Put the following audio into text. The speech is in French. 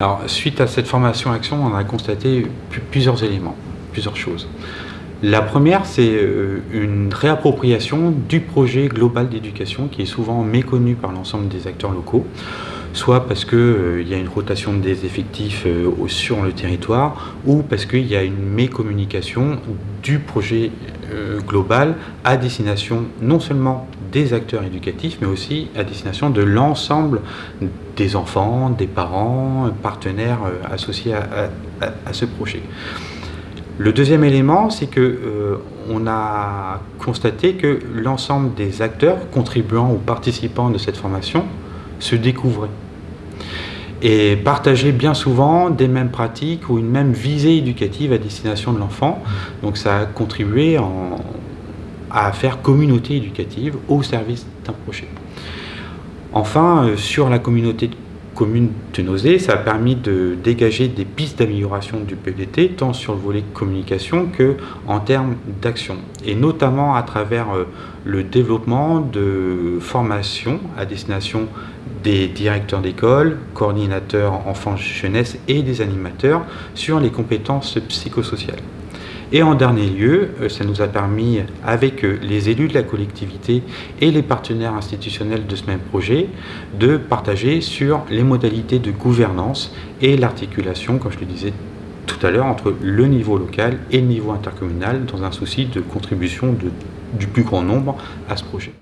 Alors, suite à cette formation action, on a constaté plusieurs éléments, plusieurs choses. La première, c'est euh, une réappropriation du projet global d'éducation qui est souvent méconnu par l'ensemble des acteurs locaux, soit parce qu'il euh, y a une rotation des effectifs euh, sur le territoire, ou parce qu'il y a une mécommunication du projet global à destination non seulement des acteurs éducatifs, mais aussi à destination de l'ensemble des enfants, des parents, partenaires associés à ce projet. Le deuxième élément, c'est que euh, a constaté que l'ensemble des acteurs contribuant ou participants de cette formation se découvraient et partageaient bien souvent des mêmes pratiques ou une même visée éducative à destination de l'enfant. Donc ça a contribué à faire communauté éducative au service d'un projet. Enfin, euh, sur la communauté commune de nausée, ça a permis de dégager des pistes d'amélioration du PDT, tant sur le volet communication que en termes d'action, et notamment à travers euh, le développement de formations à destination des directeurs d'école, coordinateurs enfants-jeunesse et des animateurs sur les compétences psychosociales. Et en dernier lieu, euh, ça nous a permis, avec euh, les élus de la collectivité et les partenaires institutionnels de ce même projet, de partager sur les modalités de gouvernance et l'articulation, comme je le disais tout à l'heure, entre le niveau local et le niveau intercommunal dans un souci de contribution du plus grand nombre à ce projet.